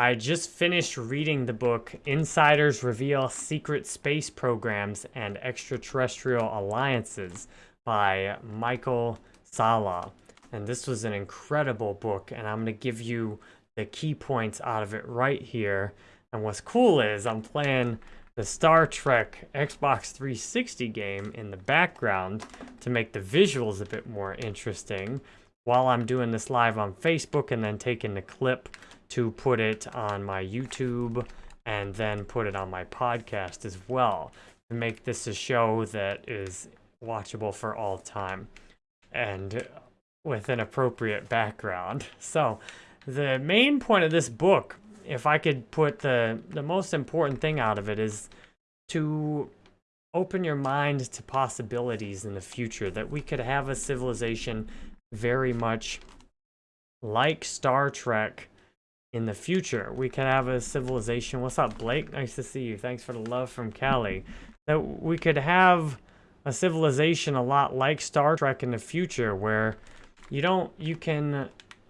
I just finished reading the book Insiders Reveal Secret Space Programs and Extraterrestrial Alliances by Michael Salla. And this was an incredible book, and I'm going to give you the key points out of it right here. And what's cool is I'm playing the Star Trek Xbox 360 game in the background to make the visuals a bit more interesting while I'm doing this live on Facebook and then taking the clip to put it on my YouTube and then put it on my podcast as well to make this a show that is watchable for all time and with an appropriate background. So, the main point of this book, if I could put the the most important thing out of it is to open your mind to possibilities in the future that we could have a civilization very much like Star Trek in the future. We could have a civilization. What's up, Blake? Nice to see you. Thanks for the love from Cali. That we could have a civilization a lot like Star Trek in the future where you don't you can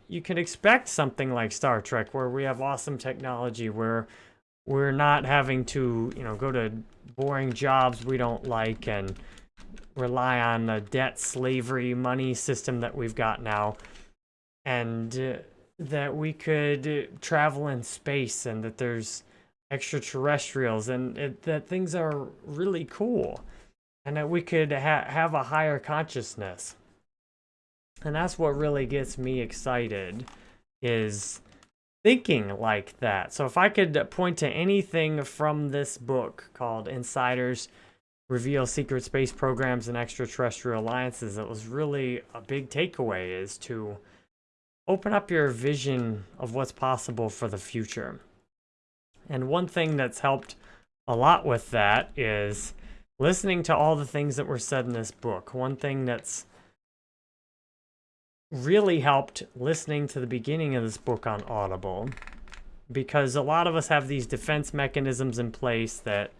you can expect something like Star Trek where we have awesome technology where we're not having to, you know, go to boring jobs we don't like and rely on the debt slavery money system that we've got now and uh, that we could uh, travel in space and that there's extraterrestrials and it, that things are really cool and that we could ha have a higher consciousness. And that's what really gets me excited is thinking like that. So if I could point to anything from this book called Insiders Reveal Secret Space Programs and Extraterrestrial Alliances, it was really a big takeaway is to open up your vision of what's possible for the future. And one thing that's helped a lot with that is listening to all the things that were said in this book. One thing that's really helped listening to the beginning of this book on Audible because a lot of us have these defense mechanisms in place that,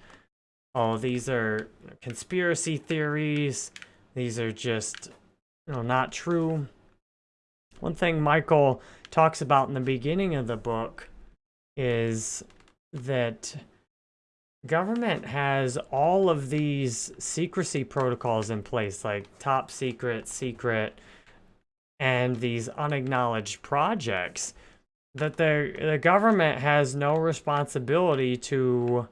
oh, these are conspiracy theories, these are just you know, not true. One thing Michael talks about in the beginning of the book is that government has all of these secrecy protocols in place, like top secret, secret, and these unacknowledged projects, that the, the government has no responsibility to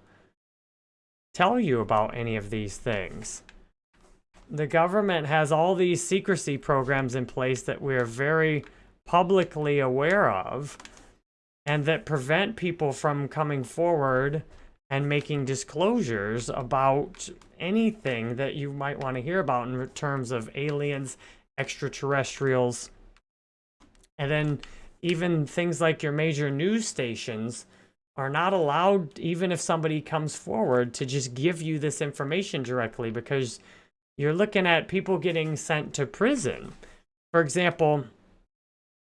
tell you about any of these things. The government has all these secrecy programs in place that we're very publicly aware of and that prevent people from coming forward and making disclosures about anything that you might want to hear about in terms of aliens, extraterrestrials, and then even things like your major news stations are not allowed, even if somebody comes forward, to just give you this information directly because you're looking at people getting sent to prison. For example,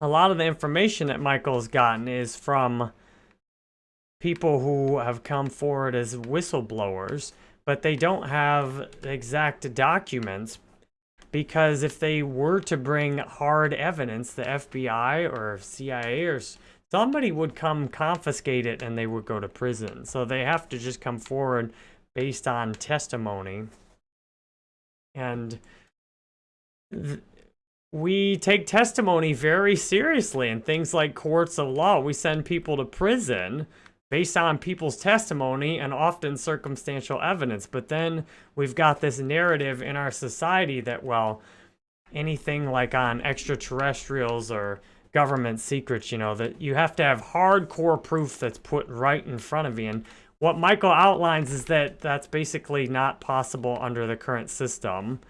a lot of the information that Michael's gotten is from people who have come forward as whistleblowers, but they don't have exact documents because if they were to bring hard evidence, the FBI or CIA or somebody would come confiscate it and they would go to prison. So they have to just come forward based on testimony. And we take testimony very seriously in things like courts of law. We send people to prison based on people's testimony and often circumstantial evidence. But then we've got this narrative in our society that, well, anything like on extraterrestrials or government secrets, you know, that you have to have hardcore proof that's put right in front of you. And what Michael outlines is that that's basically not possible under the current system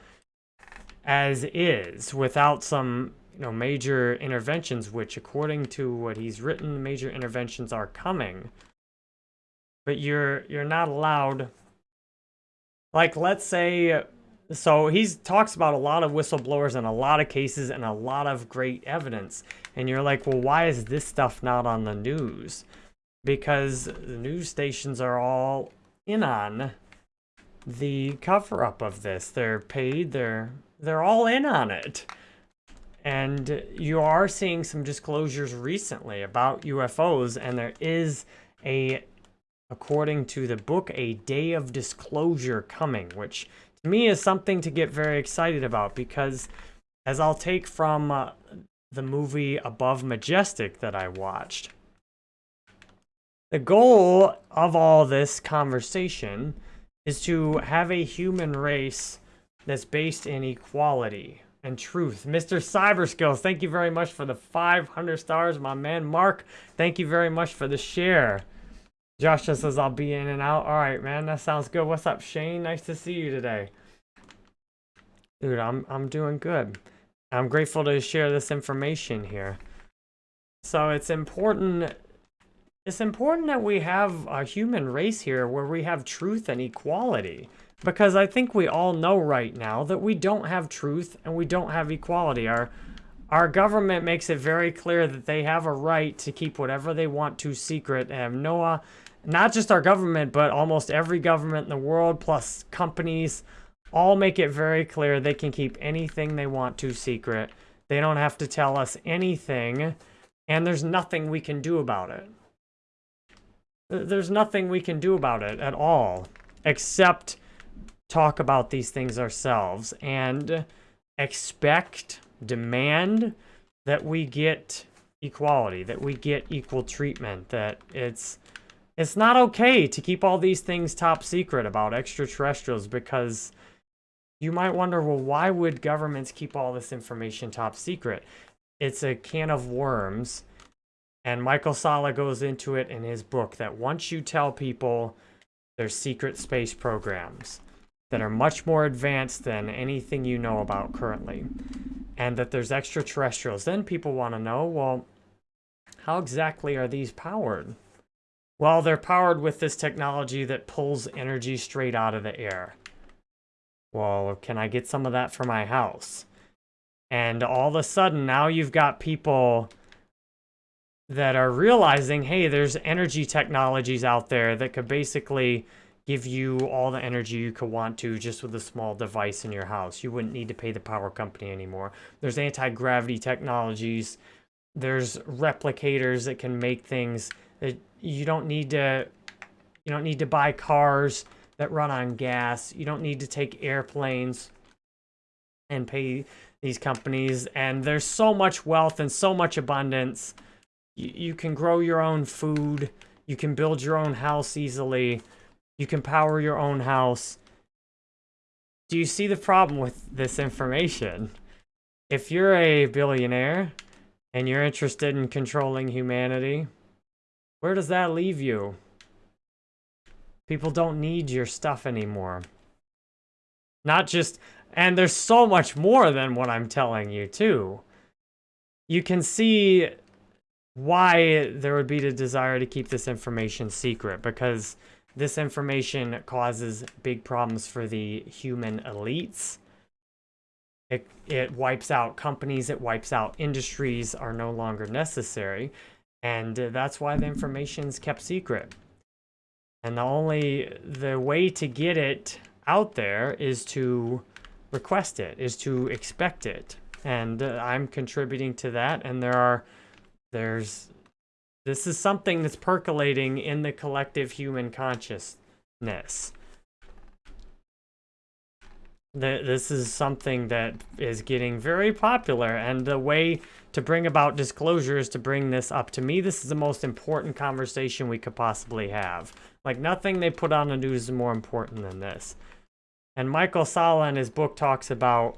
as is without some you know major interventions which according to what he's written major interventions are coming. But you're you're not allowed like let's say so he talks about a lot of whistleblowers and a lot of cases and a lot of great evidence. And you're like well why is this stuff not on the news because the news stations are all in on the cover up of this. They're paid they're they're all in on it. And you are seeing some disclosures recently about UFOs, and there is a, according to the book, a day of disclosure coming, which to me is something to get very excited about because, as I'll take from uh, the movie Above Majestic that I watched, the goal of all this conversation is to have a human race that's based in equality and truth. Mr. Cyberskills, thank you very much for the 500 stars. My man Mark, thank you very much for the share. Josh just says I'll be in and out. All right, man, that sounds good. What's up, Shane? Nice to see you today. Dude, I'm, I'm doing good. I'm grateful to share this information here. So it's important it's important that we have a human race here where we have truth and equality. Because I think we all know right now that we don't have truth and we don't have equality. Our, our government makes it very clear that they have a right to keep whatever they want to secret and have uh, not just our government, but almost every government in the world, plus companies, all make it very clear they can keep anything they want to secret. They don't have to tell us anything, and there's nothing we can do about it. There's nothing we can do about it at all, except talk about these things ourselves and expect, demand that we get equality, that we get equal treatment, that it's it's not okay to keep all these things top secret about extraterrestrials because you might wonder, well, why would governments keep all this information top secret? It's a can of worms and Michael Salla goes into it in his book that once you tell people there's secret space programs that are much more advanced than anything you know about currently, and that there's extraterrestrials, then people want to know, well, how exactly are these powered? Well, they're powered with this technology that pulls energy straight out of the air. Well, can I get some of that for my house? And all of a sudden, now you've got people that are realizing, hey, there's energy technologies out there that could basically give you all the energy you could want to just with a small device in your house. You wouldn't need to pay the power company anymore. There's anti-gravity technologies. There's replicators that can make things that you don't need to you don't need to buy cars that run on gas. You don't need to take airplanes and pay these companies and there's so much wealth and so much abundance you, can grow your own food. You can build your own house easily. You can power your own house. Do you see the problem with this information? If you're a billionaire and you're interested in controlling humanity, where does that leave you? People don't need your stuff anymore. Not just, and there's so much more than what I'm telling you too. You can see why there would be the desire to keep this information secret because this information causes big problems for the human elites. It, it wipes out companies, it wipes out industries are no longer necessary. And that's why the information is kept secret. And the only, the way to get it out there is to request it, is to expect it. And I'm contributing to that. And there are there's this is something that's percolating in the collective human consciousness. This is something that is getting very popular, and the way to bring about disclosure is to bring this up. To me, this is the most important conversation we could possibly have. Like, nothing they put on the news is more important than this. And Michael Salla in his book talks about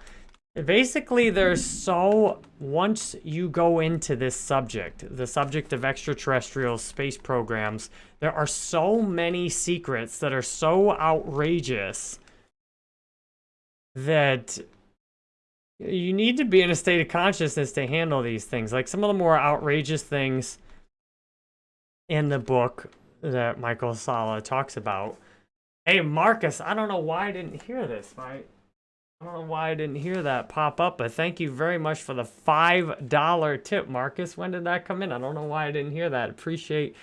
Basically, there's so, once you go into this subject, the subject of extraterrestrial space programs, there are so many secrets that are so outrageous that you need to be in a state of consciousness to handle these things. Like some of the more outrageous things in the book that Michael Salla talks about. Hey, Marcus, I don't know why I didn't hear this. My I don't know why I didn't hear that pop up, but thank you very much for the $5 tip, Marcus. When did that come in? I don't know why I didn't hear that. Appreciate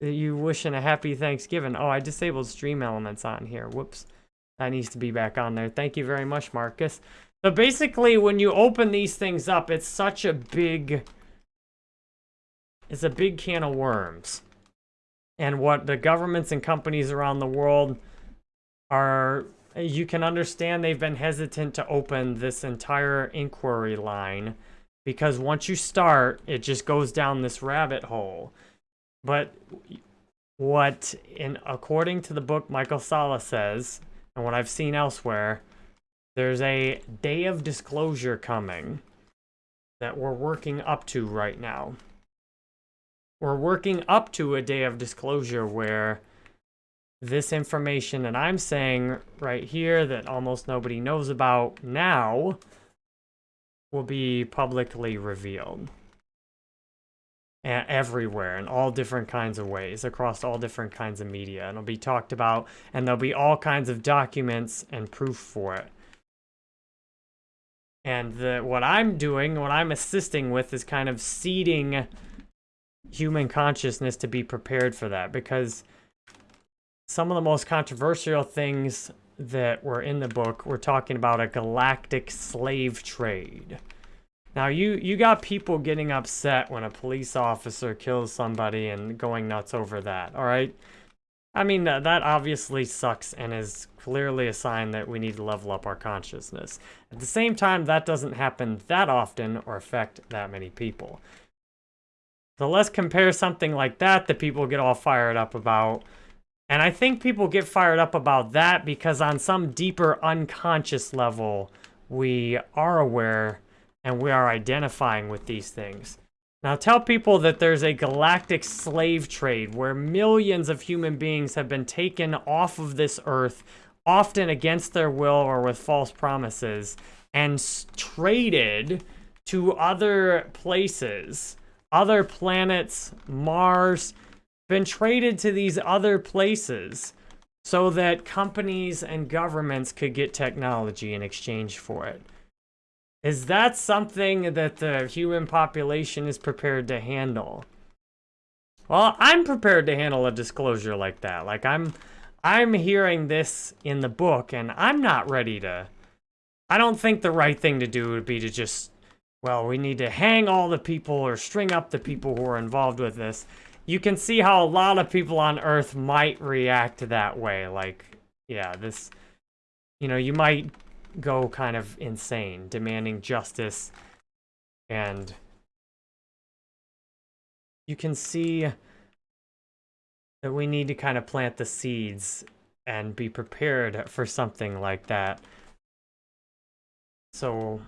you wishing a happy Thanksgiving. Oh, I disabled stream elements on here. Whoops. That needs to be back on there. Thank you very much, Marcus. So basically, when you open these things up, it's such a big... It's a big can of worms. And what the governments and companies around the world are... You can understand they've been hesitant to open this entire inquiry line because once you start, it just goes down this rabbit hole. But what, in according to the book Michael Salla says, and what I've seen elsewhere, there's a day of disclosure coming that we're working up to right now. We're working up to a day of disclosure where this information that I'm saying right here that almost nobody knows about now will be publicly revealed. Everywhere in all different kinds of ways across all different kinds of media and it'll be talked about and there'll be all kinds of documents and proof for it and the, what I'm doing, what I'm assisting with is kind of seeding human consciousness to be prepared for that because some of the most controversial things that were in the book were talking about a galactic slave trade. Now, you, you got people getting upset when a police officer kills somebody and going nuts over that, all right? I mean, uh, that obviously sucks and is clearly a sign that we need to level up our consciousness. At the same time, that doesn't happen that often or affect that many people. So let's compare something like that that people get all fired up about. And I think people get fired up about that because on some deeper unconscious level, we are aware and we are identifying with these things. Now tell people that there's a galactic slave trade where millions of human beings have been taken off of this earth, often against their will or with false promises, and traded to other places, other planets, Mars, been traded to these other places so that companies and governments could get technology in exchange for it. Is that something that the human population is prepared to handle? Well, I'm prepared to handle a disclosure like that. Like, I'm... I'm hearing this in the book, and I'm not ready to... I don't think the right thing to do would be to just... Well, we need to hang all the people or string up the people who are involved with this. You can see how a lot of people on Earth might react that way. Like, yeah, this... You know, you might go kind of insane, demanding justice. And you can see that we need to kind of plant the seeds and be prepared for something like that. So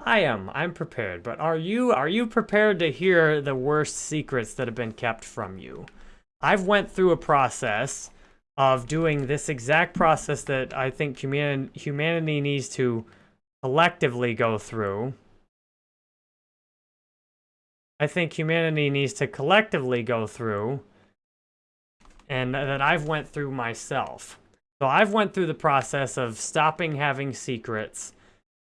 I am. I'm prepared. But are you are you prepared to hear the worst secrets that have been kept from you? I've went through a process of doing this exact process that I think human humanity needs to collectively go through. I think humanity needs to collectively go through and that I've went through myself. So I've went through the process of stopping having secrets,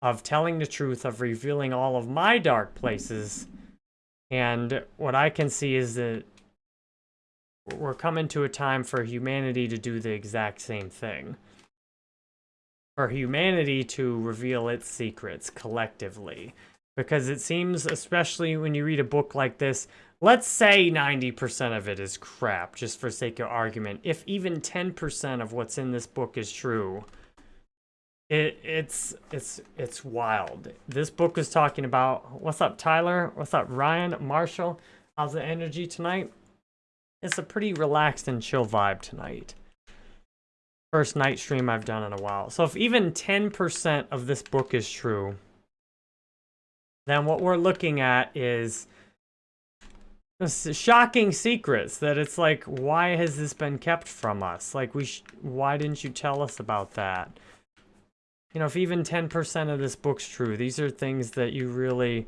of telling the truth, of revealing all of my dark places. And what I can see is that we're coming to a time for humanity to do the exact same thing. For humanity to reveal its secrets collectively. Because it seems, especially when you read a book like this, let's say 90% of it is crap, just for sake of argument. If even 10% of what's in this book is true, it, it's it's it's wild. This book is talking about what's up, Tyler? What's up, Ryan? Marshall? How's the energy tonight? It's a pretty relaxed and chill vibe tonight. First night stream I've done in a while. So if even 10% of this book is true, then what we're looking at is shocking secrets that it's like, why has this been kept from us? Like, we why didn't you tell us about that? You know, if even 10% of this book's true, these are things that you really,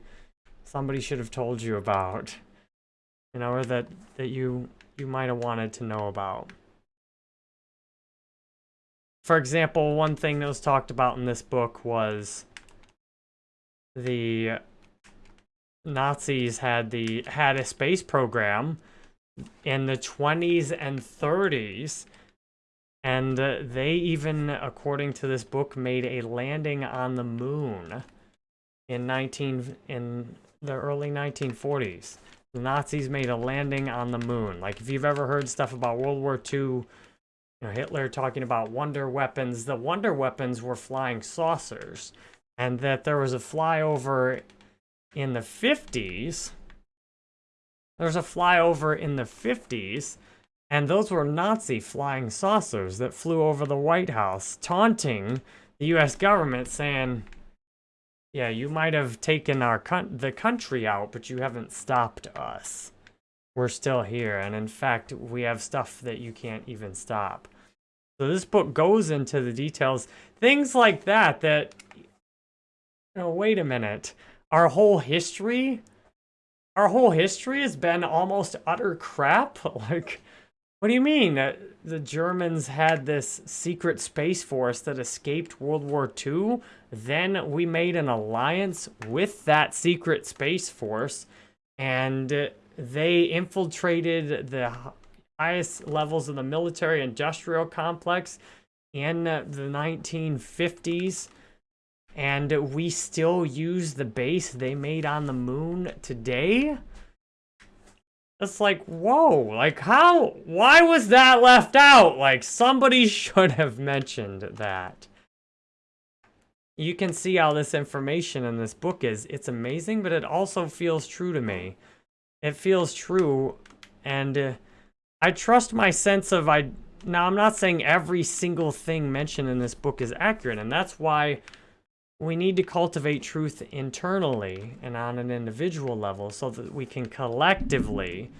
somebody should have told you about. You know, or that, that you you might have wanted to know about. For example, one thing that was talked about in this book was the Nazis had the had a space program in the 20s and 30s And uh, they even, according to this book, made a landing on the moon in 19 in the early 1940s. The Nazis made a landing on the moon. Like if you've ever heard stuff about World War II, you know, Hitler talking about wonder weapons, the wonder weapons were flying saucers. And that there was a flyover in the 50s. There was a flyover in the 50s and those were Nazi flying saucers that flew over the White House, taunting the U.S. government, saying, yeah, you might have taken our the country out, but you haven't stopped us. We're still here, and in fact, we have stuff that you can't even stop. So this book goes into the details, things like that, that, oh, wait a minute, our whole history, our whole history has been almost utter crap, like, what do you mean? Uh, the Germans had this secret space force that escaped World War II. Then we made an alliance with that secret space force, and they infiltrated the highest levels of the military industrial complex in the 1950s. And we still use the base they made on the moon today? It's like, whoa, like how, why was that left out? Like somebody should have mentioned that. You can see how this information in this book is. It's amazing, but it also feels true to me. It feels true, and uh, I trust my sense of, I. now I'm not saying every single thing mentioned in this book is accurate, and that's why we need to cultivate truth internally and on an individual level so that we can collectively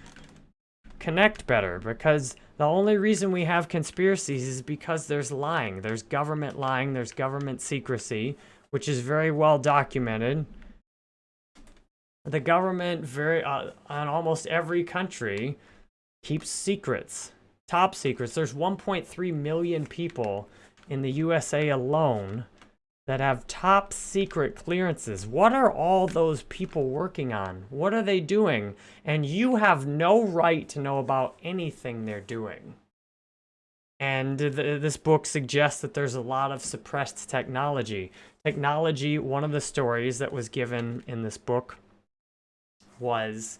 connect better because the only reason we have conspiracies is because there's lying. There's government lying, there's government secrecy, which is very well documented. The government very uh, on almost every country keeps secrets, top secrets. There's 1.3 million people in the USA alone that have top secret clearances. What are all those people working on? What are they doing? And you have no right to know about anything they're doing. And th this book suggests that there's a lot of suppressed technology. Technology, one of the stories that was given in this book was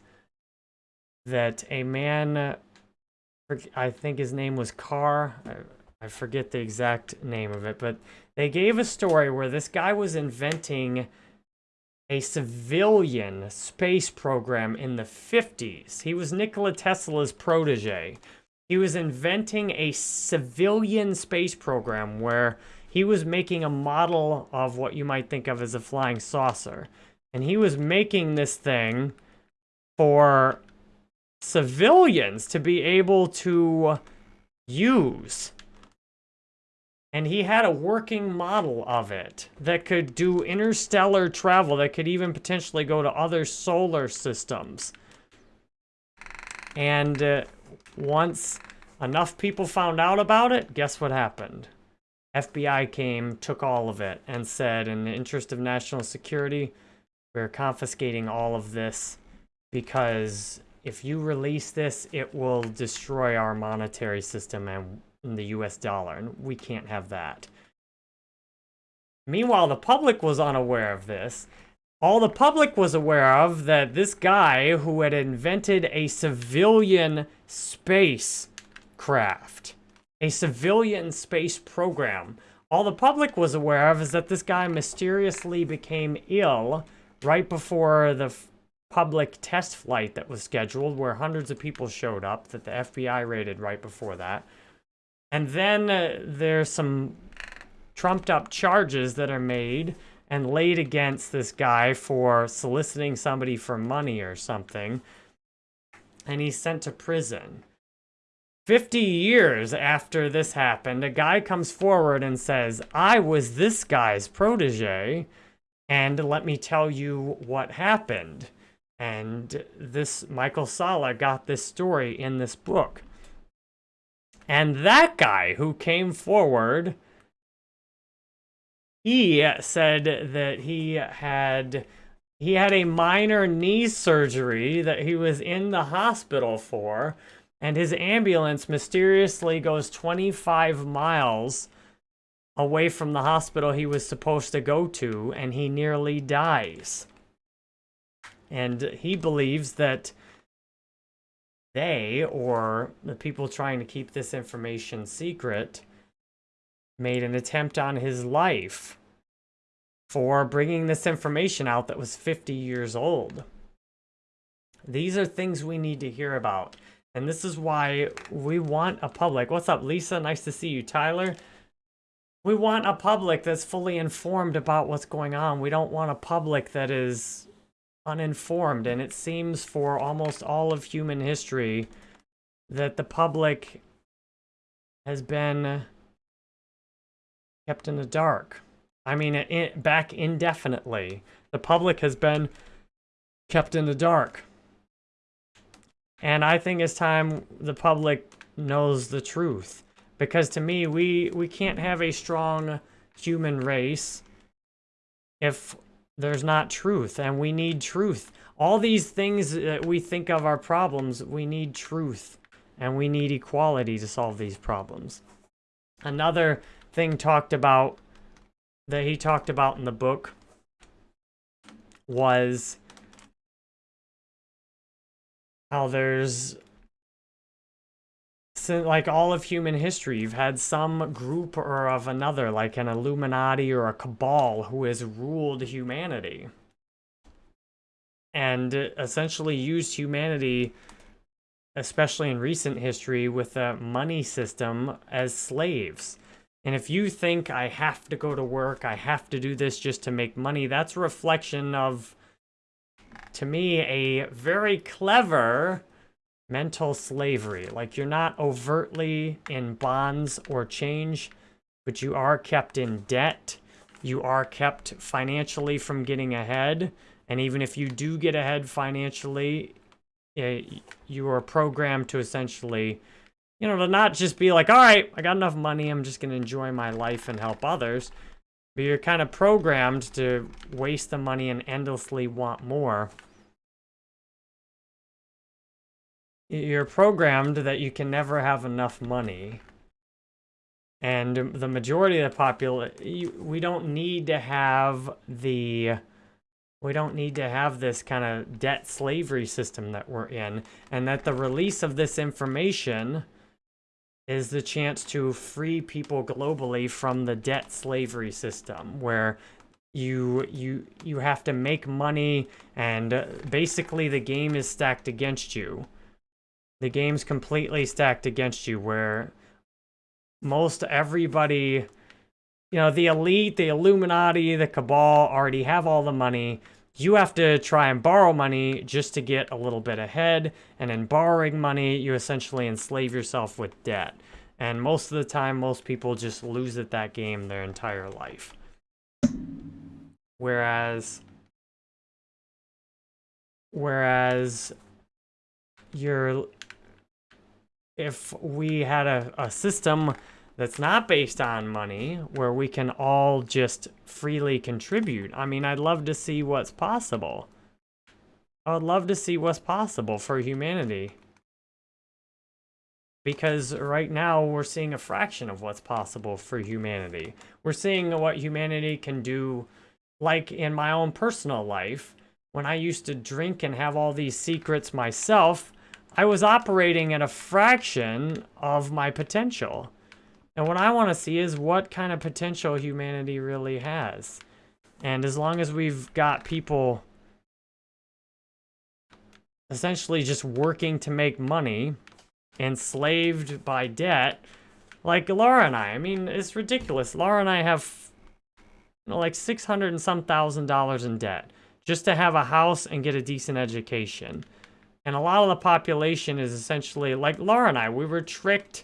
that a man, I think his name was Carr, I forget the exact name of it, but they gave a story where this guy was inventing a civilian space program in the 50s. He was Nikola Tesla's protege. He was inventing a civilian space program where he was making a model of what you might think of as a flying saucer. And he was making this thing for civilians to be able to use and he had a working model of it that could do interstellar travel, that could even potentially go to other solar systems. And uh, once enough people found out about it, guess what happened? FBI came, took all of it, and said, in the interest of national security, we're confiscating all of this because if you release this, it will destroy our monetary system and in the US dollar, and we can't have that. Meanwhile, the public was unaware of this. All the public was aware of that this guy who had invented a civilian space craft, a civilian space program, all the public was aware of is that this guy mysteriously became ill right before the public test flight that was scheduled where hundreds of people showed up that the FBI raided right before that. And then uh, there's some trumped up charges that are made and laid against this guy for soliciting somebody for money or something. And he's sent to prison. 50 years after this happened, a guy comes forward and says, I was this guy's protege, and let me tell you what happened. And this, Michael Salla got this story in this book. And that guy who came forward, he said that he had he had a minor knee surgery that he was in the hospital for and his ambulance mysteriously goes 25 miles away from the hospital he was supposed to go to, and he nearly dies. And he believes that they, or the people trying to keep this information secret, made an attempt on his life for bringing this information out that was 50 years old. These are things we need to hear about. And this is why we want a public. What's up, Lisa? Nice to see you. Tyler? We want a public that's fully informed about what's going on. We don't want a public that is uninformed. And it seems for almost all of human history that the public has been kept in the dark. I mean, it, back indefinitely. The public has been kept in the dark. And I think it's time the public knows the truth. Because to me, we, we can't have a strong human race if there's not truth. And we need truth. All these things that we think of are problems, we need truth. And we need equality to solve these problems. Another thing talked about, that he talked about in the book, was how there's like all of human history, you've had some group or of another, like an Illuminati or a cabal, who has ruled humanity. And essentially used humanity, especially in recent history, with a money system as slaves. And if you think I have to go to work, I have to do this just to make money, that's a reflection of to me, a very clever mental slavery. Like, you're not overtly in bonds or change, but you are kept in debt. You are kept financially from getting ahead. And even if you do get ahead financially, eh, you are programmed to essentially, you know, to not just be like, all right, I got enough money, I'm just going to enjoy my life and help others. But you're kind of programmed to waste the money and endlessly want more. You're programmed that you can never have enough money. And the majority of the population, we don't need to have the, we don't need to have this kind of debt slavery system that we're in. And that the release of this information is the chance to free people globally from the debt slavery system where you you you have to make money and basically the game is stacked against you the game's completely stacked against you where most everybody, you know, the elite, the Illuminati, the Cabal already have all the money. You have to try and borrow money just to get a little bit ahead. And in borrowing money, you essentially enslave yourself with debt. And most of the time, most people just lose at that game their entire life. Whereas, whereas you're if we had a, a system that's not based on money, where we can all just freely contribute. I mean, I'd love to see what's possible. I would love to see what's possible for humanity. Because right now, we're seeing a fraction of what's possible for humanity. We're seeing what humanity can do, like in my own personal life. When I used to drink and have all these secrets myself, I was operating at a fraction of my potential. And what I want to see is what kind of potential humanity really has. And as long as we've got people essentially just working to make money, enslaved by debt, like Laura and I, I mean, it's ridiculous. Laura and I have you know, like 600 and some thousand dollars in debt just to have a house and get a decent education. And a lot of the population is essentially, like Laura and I, we were tricked,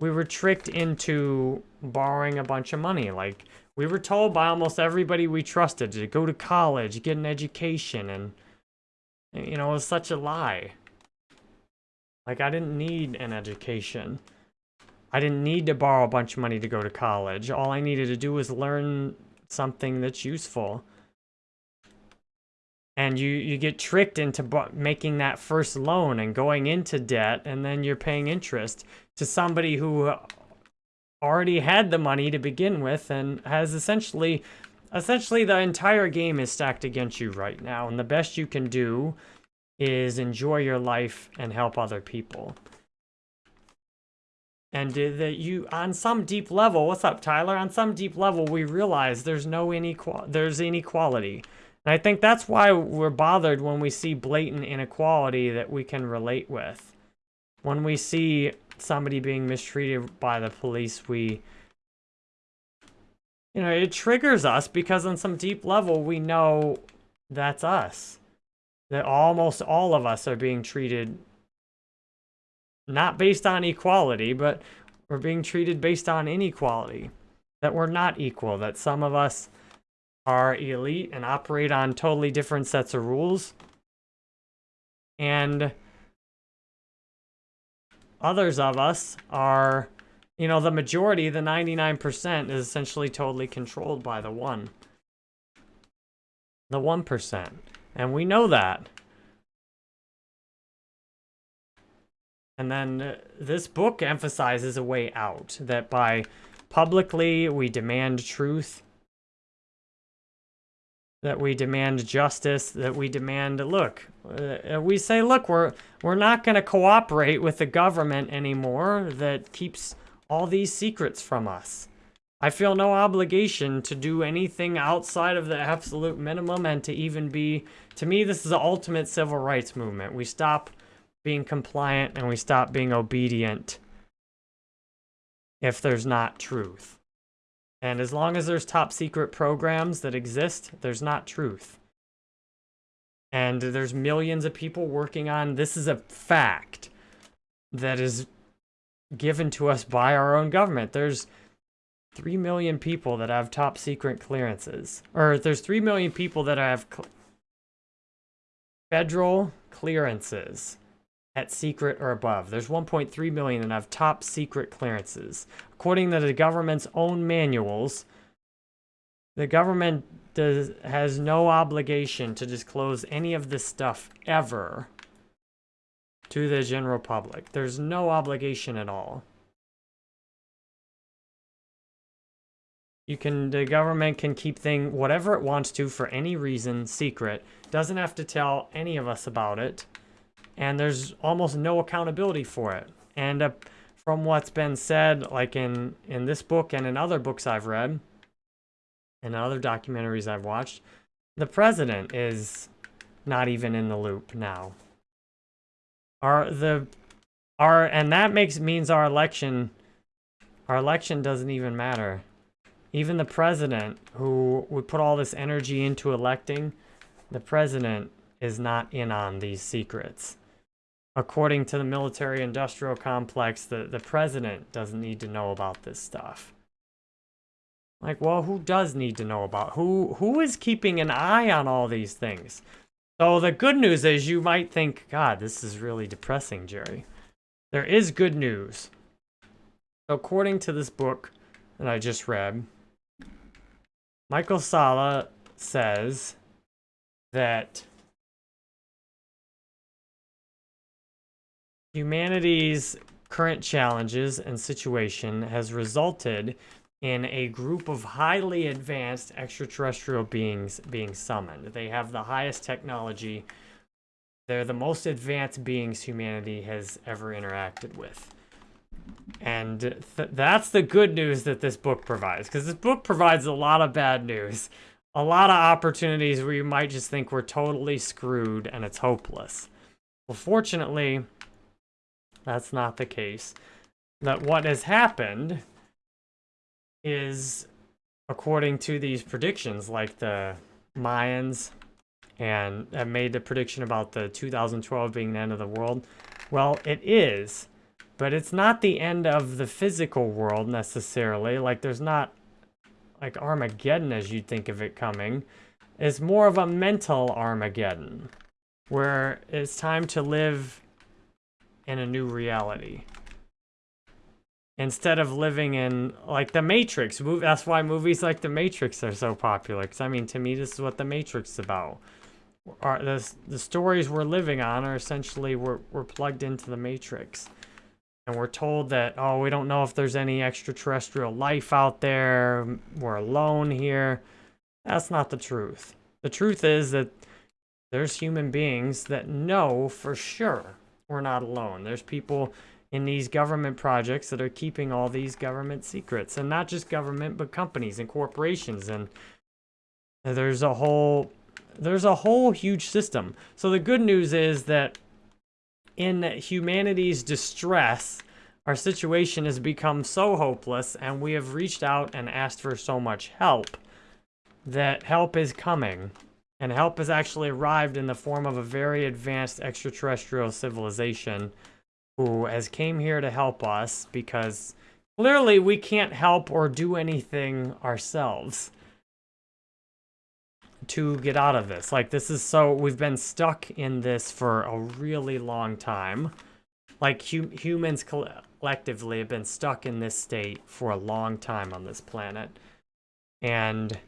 we were tricked into borrowing a bunch of money. Like, we were told by almost everybody we trusted to go to college, get an education, and, you know, it was such a lie. Like, I didn't need an education. I didn't need to borrow a bunch of money to go to college. All I needed to do was learn something that's useful. And you you get tricked into making that first loan and going into debt and then you're paying interest to somebody who already had the money to begin with and has essentially essentially the entire game is stacked against you right now and the best you can do is enjoy your life and help other people. And that you on some deep level what's up tyler? On some deep level we realize there's no inequality there's inequality and I think that's why we're bothered when we see blatant inequality that we can relate with. When we see somebody being mistreated by the police, we... You know, it triggers us because on some deep level, we know that's us. That almost all of us are being treated not based on equality, but we're being treated based on inequality. That we're not equal, that some of us are elite and operate on totally different sets of rules. And others of us are, you know, the majority, the 99% is essentially totally controlled by the one. The 1%. And we know that. And then uh, this book emphasizes a way out, that by publicly we demand truth, that we demand justice, that we demand, look, uh, we say, look, we're, we're not going to cooperate with the government anymore that keeps all these secrets from us. I feel no obligation to do anything outside of the absolute minimum and to even be, to me, this is the ultimate civil rights movement. We stop being compliant and we stop being obedient if there's not truth. And as long as there's top secret programs that exist, there's not truth. And there's millions of people working on this is a fact that is given to us by our own government. There's 3 million people that have top secret clearances. Or there's 3 million people that have cl federal clearances at secret or above. There's 1.3 million that have top secret clearances. According to the government's own manuals, the government does has no obligation to disclose any of this stuff ever to the general public. There's no obligation at all. You can, the government can keep thing whatever it wants to for any reason secret. Doesn't have to tell any of us about it and there's almost no accountability for it. And uh, from what's been said, like in, in this book and in other books I've read, and other documentaries I've watched, the president is not even in the loop now. Our, the, our, and that makes, means our election, our election doesn't even matter. Even the president, who we put all this energy into electing, the president is not in on these secrets according to the military industrial complex, the, the president doesn't need to know about this stuff. Like, well, who does need to know about? Who Who is keeping an eye on all these things? So the good news is you might think, God, this is really depressing, Jerry. There is good news. According to this book that I just read, Michael Salla says that Humanity's current challenges and situation has resulted in a group of highly advanced extraterrestrial beings being summoned. They have the highest technology. They're the most advanced beings humanity has ever interacted with. And th that's the good news that this book provides, because this book provides a lot of bad news. A lot of opportunities where you might just think we're totally screwed and it's hopeless. Well, fortunately, that's not the case. That what has happened is, according to these predictions, like the Mayans and made the prediction about the 2012 being the end of the world. Well, it is, but it's not the end of the physical world necessarily. Like there's not like Armageddon as you'd think of it coming. It's more of a mental Armageddon where it's time to live in a new reality. Instead of living in, like, The Matrix. That's why movies like The Matrix are so popular. Because, I mean, to me, this is what The Matrix is about. are the, the stories we're living on are essentially we're, we're plugged into the matrix and we're told that oh we don't know if there's any extraterrestrial life out there we're alone here that's not the truth the truth is that there's human beings that know for sure we're not alone. There's people in these government projects that are keeping all these government secrets and not just government but companies and corporations and there's a whole there's a whole huge system. So the good news is that in humanity's distress our situation has become so hopeless and we have reached out and asked for so much help that help is coming and help has actually arrived in the form of a very advanced extraterrestrial civilization who has came here to help us because clearly we can't help or do anything ourselves to get out of this. Like this is so, we've been stuck in this for a really long time. Like hum humans collectively have been stuck in this state for a long time on this planet. And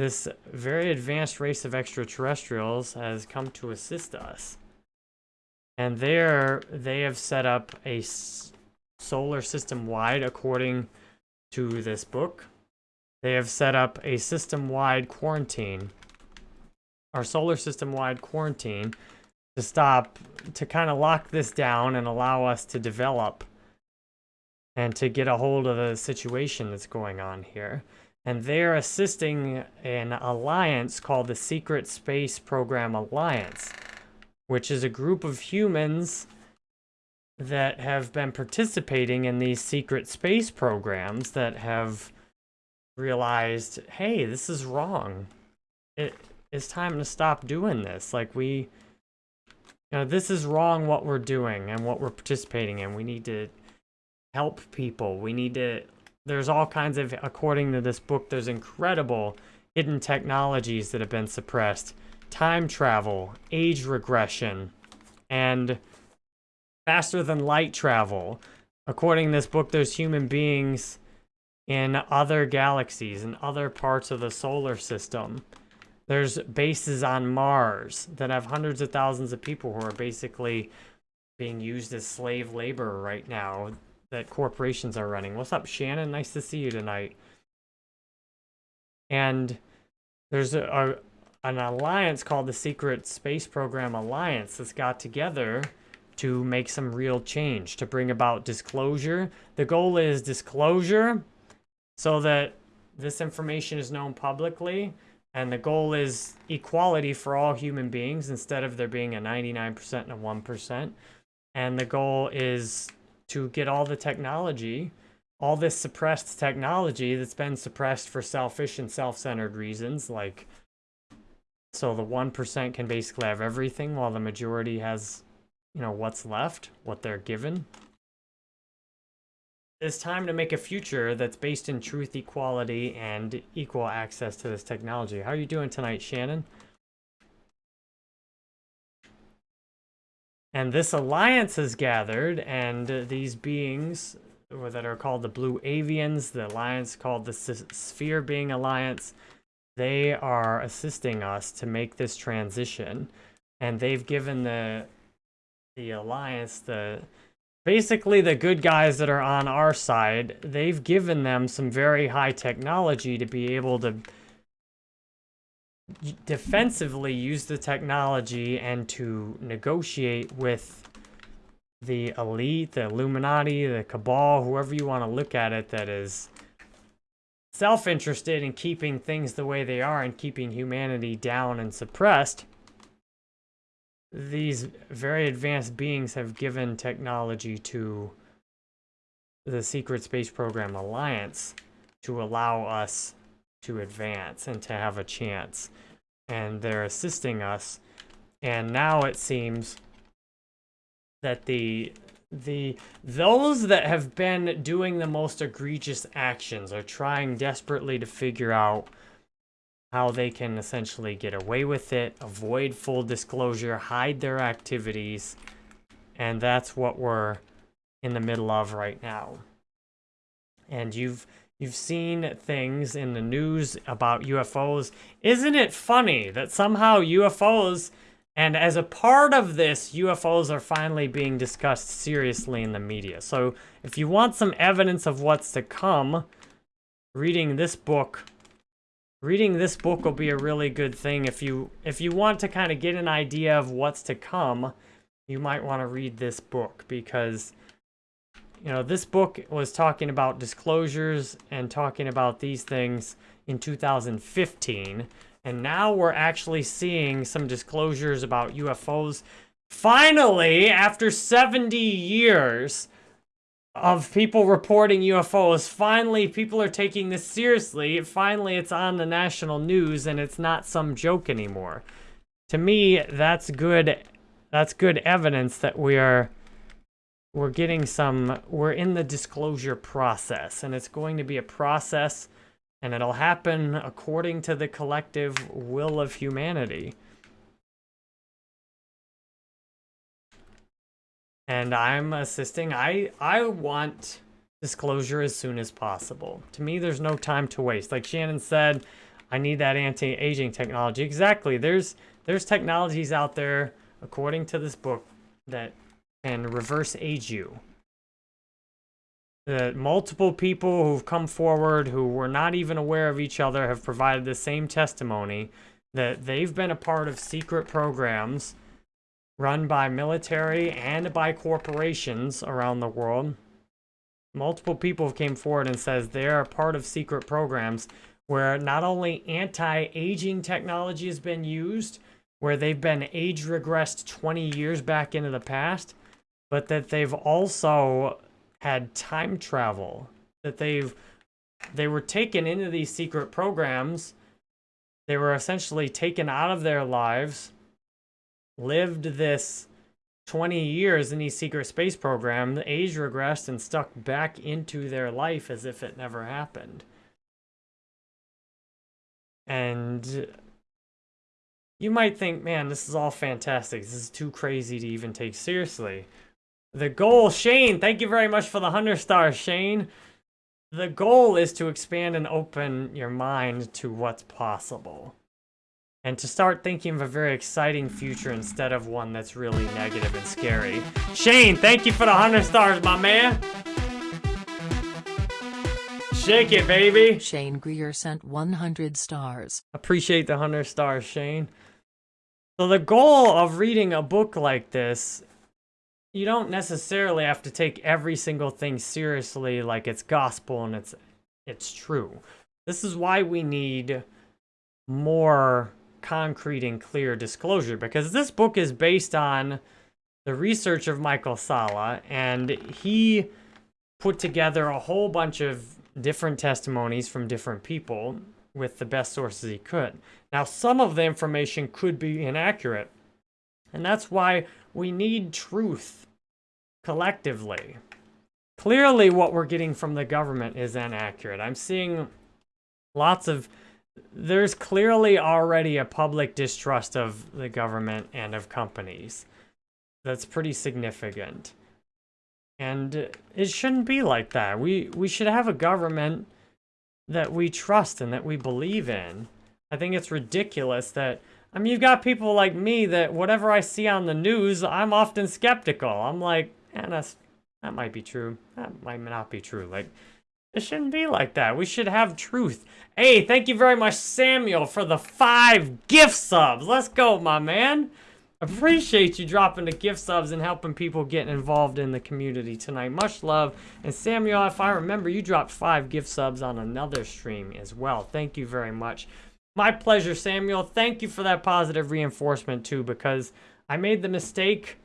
this very advanced race of extraterrestrials has come to assist us. And there, they have set up a solar system wide, according to this book. They have set up a system-wide quarantine, our solar system-wide quarantine, to stop, to kind of lock this down and allow us to develop and to get a hold of the situation that's going on here. And they're assisting an alliance called the Secret Space Program Alliance which is a group of humans that have been participating in these secret space programs that have realized, hey, this is wrong. It is time to stop doing this. Like we, you know, this is wrong what we're doing and what we're participating in. We need to help people. We need to, there's all kinds of, according to this book, there's incredible hidden technologies that have been suppressed time travel, age regression, and faster than light travel. According to this book, there's human beings in other galaxies, in other parts of the solar system. There's bases on Mars that have hundreds of thousands of people who are basically being used as slave labor right now that corporations are running. What's up, Shannon? Nice to see you tonight. And there's a, an alliance called the Secret Space Program Alliance that's got together to make some real change, to bring about disclosure. The goal is disclosure so that this information is known publicly, and the goal is equality for all human beings instead of there being a 99% and a 1%. And the goal is to get all the technology, all this suppressed technology that's been suppressed for selfish and self-centered reasons, like so the 1% can basically have everything while the majority has, you know, what's left, what they're given. It's time to make a future that's based in truth, equality, and equal access to this technology. How are you doing tonight, Shannon? And this alliance has gathered, and these beings that are called the Blue Avians, the alliance called the Sphere Being Alliance, they are assisting us to make this transition. And they've given the the alliance the basically the good guys that are on our side they've given them some very high technology to be able to defensively use the technology and to negotiate with the elite, the Illuminati, the Cabal, whoever you want to look at it that is self-interested in keeping things the way they are and keeping humanity down and suppressed, these very advanced beings have given technology to the Secret Space Program Alliance to allow us to advance and to have a chance. And they're assisting us. And now it seems that the the those that have been doing the most egregious actions are trying desperately to figure out how they can essentially get away with it, avoid full disclosure, hide their activities, and that's what we're in the middle of right now. And you've You've seen things in the news about UFOs. Isn't it funny that somehow UFOs, and as a part of this, UFOs are finally being discussed seriously in the media. So if you want some evidence of what's to come, reading this book reading this book will be a really good thing if you if you want to kind of get an idea of what's to come you might want to read this book because you know this book was talking about disclosures and talking about these things in 2015 and now we're actually seeing some disclosures about UFOs finally after 70 years of people reporting UFOs. Finally, people are taking this seriously. Finally, it's on the national news and it's not some joke anymore. To me, that's good. That's good evidence that we are we're getting some we're in the disclosure process and it's going to be a process and it'll happen according to the collective will of humanity. and I'm assisting. I I want disclosure as soon as possible. To me, there's no time to waste. Like Shannon said, I need that anti-aging technology. Exactly. There's there's technologies out there, according to this book, that can reverse age you. That multiple people who've come forward who were not even aware of each other have provided the same testimony that they've been a part of secret programs run by military and by corporations around the world. Multiple people came forward and says they are a part of secret programs where not only anti-aging technology has been used, where they've been age regressed 20 years back into the past, but that they've also had time travel, that they've they were taken into these secret programs. They were essentially taken out of their lives lived this 20 years in these secret space program, the age regressed and stuck back into their life as if it never happened. And you might think, man, this is all fantastic. This is too crazy to even take seriously. The goal, Shane, thank you very much for the 100 stars, Shane. The goal is to expand and open your mind to what's possible and to start thinking of a very exciting future instead of one that's really negative and scary. Shane, thank you for the 100 stars, my man. Shake it, baby. Shane Greer sent 100 stars. Appreciate the 100 stars, Shane. So the goal of reading a book like this, you don't necessarily have to take every single thing seriously like it's gospel and it's it's true. This is why we need more concrete and clear disclosure because this book is based on the research of Michael Salla and he put together a whole bunch of different testimonies from different people with the best sources he could. Now, some of the information could be inaccurate, and that's why we need truth collectively. Clearly, what we're getting from the government is inaccurate. I'm seeing lots of there's clearly already a public distrust of the government and of companies. That's pretty significant. And it shouldn't be like that. We, we should have a government that we trust and that we believe in. I think it's ridiculous that, I mean, you've got people like me that whatever I see on the news, I'm often skeptical. I'm like, and that's, that might be true. That might not be true. Like, it shouldn't be like that. We should have truth. Hey, thank you very much, Samuel, for the five gift subs. Let's go, my man. Appreciate you dropping the gift subs and helping people get involved in the community tonight. Much love. And Samuel, if I remember, you dropped five gift subs on another stream as well. Thank you very much. My pleasure, Samuel. Thank you for that positive reinforcement, too, because I made the mistake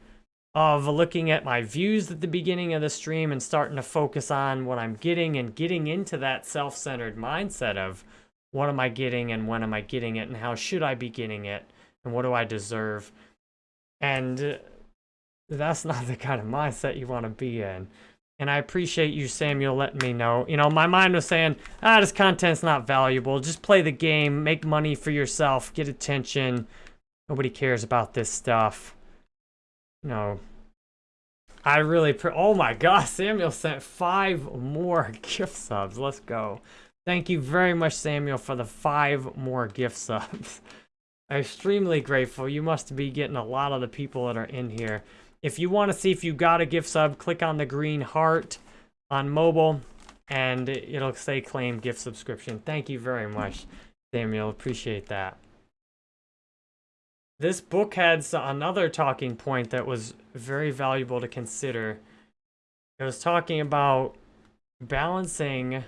of looking at my views at the beginning of the stream and starting to focus on what I'm getting and getting into that self-centered mindset of what am I getting and when am I getting it and how should I be getting it and what do I deserve. And uh, that's not the kind of mindset you want to be in. And I appreciate you, Samuel, letting me know. You know, my mind was saying, ah, this content's not valuable. Just play the game, make money for yourself, get attention. Nobody cares about this stuff. No. I really, oh my gosh, Samuel sent five more gift subs. Let's go. Thank you very much, Samuel, for the five more gift subs. I'm extremely grateful. You must be getting a lot of the people that are in here. If you want to see if you got a gift sub, click on the green heart on mobile, and it'll say claim gift subscription. Thank you very much, Samuel. Appreciate that. This book had another talking point that was very valuable to consider. It was talking about balancing. It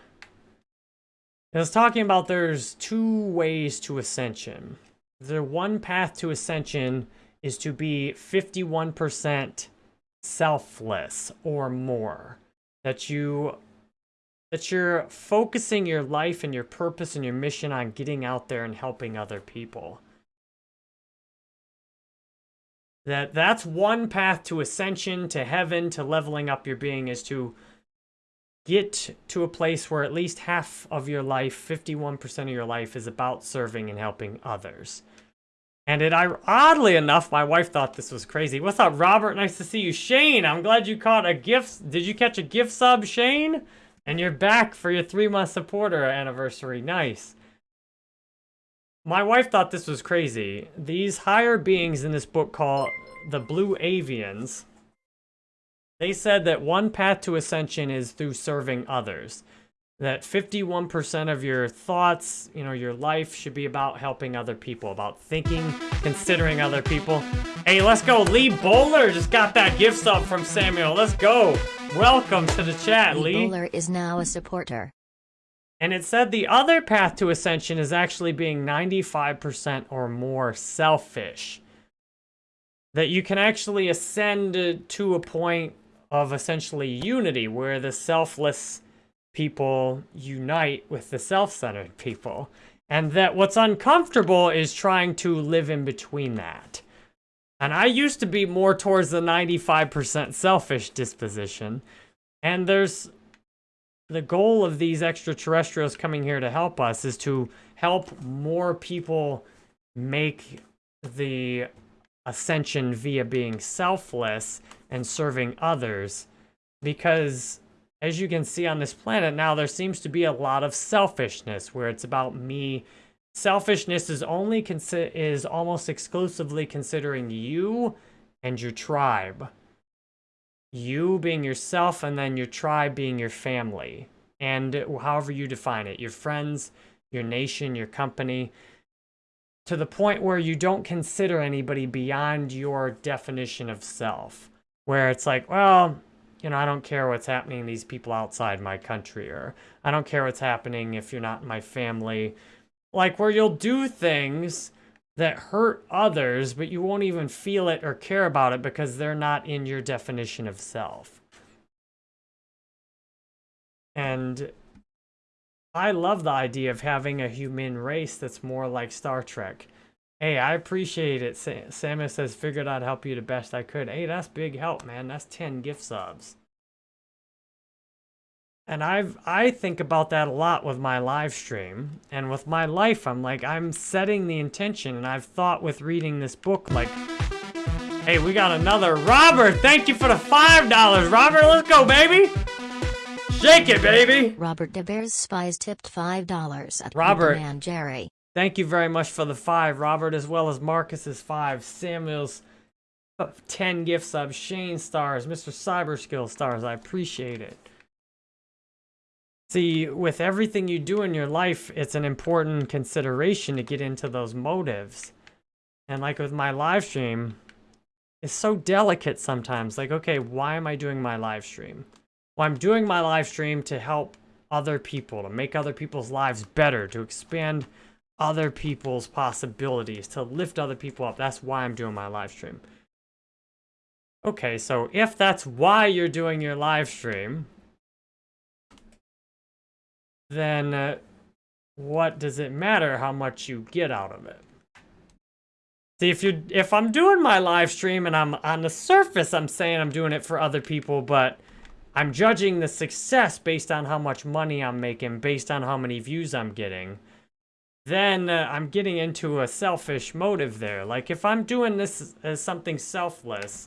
was talking about there's two ways to ascension. The one path to ascension is to be 51% selfless or more. That you that you're focusing your life and your purpose and your mission on getting out there and helping other people. That that's one path to ascension, to heaven, to leveling up your being is to get to a place where at least half of your life, 51% of your life is about serving and helping others. And it, oddly enough, my wife thought this was crazy. What's up, Robert? Nice to see you. Shane, I'm glad you caught a gift. Did you catch a gift sub, Shane? And you're back for your three-month supporter anniversary. Nice. My wife thought this was crazy. These higher beings in this book called the Blue Avians, they said that one path to ascension is through serving others. That 51% of your thoughts, you know, your life should be about helping other people, about thinking, considering other people. Hey, let's go. Lee Bowler just got that gift sub from Samuel. Let's go. Welcome to the chat, Lee. Lee Bowler is now a supporter. And it said the other path to ascension is actually being 95% or more selfish. That you can actually ascend to a point of essentially unity where the selfless people unite with the self-centered people. And that what's uncomfortable is trying to live in between that. And I used to be more towards the 95% selfish disposition. And there's the goal of these extraterrestrials coming here to help us is to help more people make the ascension via being selfless and serving others because as you can see on this planet now there seems to be a lot of selfishness where it's about me. Selfishness is only is almost exclusively considering you and your tribe. You being yourself and then your tribe being your family. And however you define it your friends your nation your company. To the point where you don't consider anybody beyond your definition of self. Where it's like well you know i don't care what's happening to these people outside my country or i don't care what's happening if you're not in my family like where you'll do things that hurt others, but you won't even feel it or care about it because they're not in your definition of self. And I love the idea of having a human race that's more like Star Trek. Hey, I appreciate it. Samus says, figured I'd help you the best I could. Hey, that's big help, man. That's 10 gift subs. And I've I think about that a lot with my live stream and with my life. I'm like I'm setting the intention and I've thought with reading this book like Hey, we got another Robert. Thank you for the five dollars, Robert. Let's go, baby. Shake it, baby. Robert DeBears Spies tipped five dollars at Robert and Jerry. Thank you very much for the five, Robert, as well as Marcus's five, Samuel's uh, 10 gift subs, Shane stars, Mr. Cyberskill stars. I appreciate it. See, with everything you do in your life, it's an important consideration to get into those motives. And like with my live stream, it's so delicate sometimes. Like, okay, why am I doing my live stream? Well, I'm doing my live stream to help other people, to make other people's lives better, to expand other people's possibilities, to lift other people up. That's why I'm doing my live stream. Okay, so if that's why you're doing your live stream, then uh, what does it matter how much you get out of it? See, if you if I'm doing my live stream and I'm on the surface, I'm saying I'm doing it for other people, but I'm judging the success based on how much money I'm making, based on how many views I'm getting, then uh, I'm getting into a selfish motive there. Like if I'm doing this as something selfless,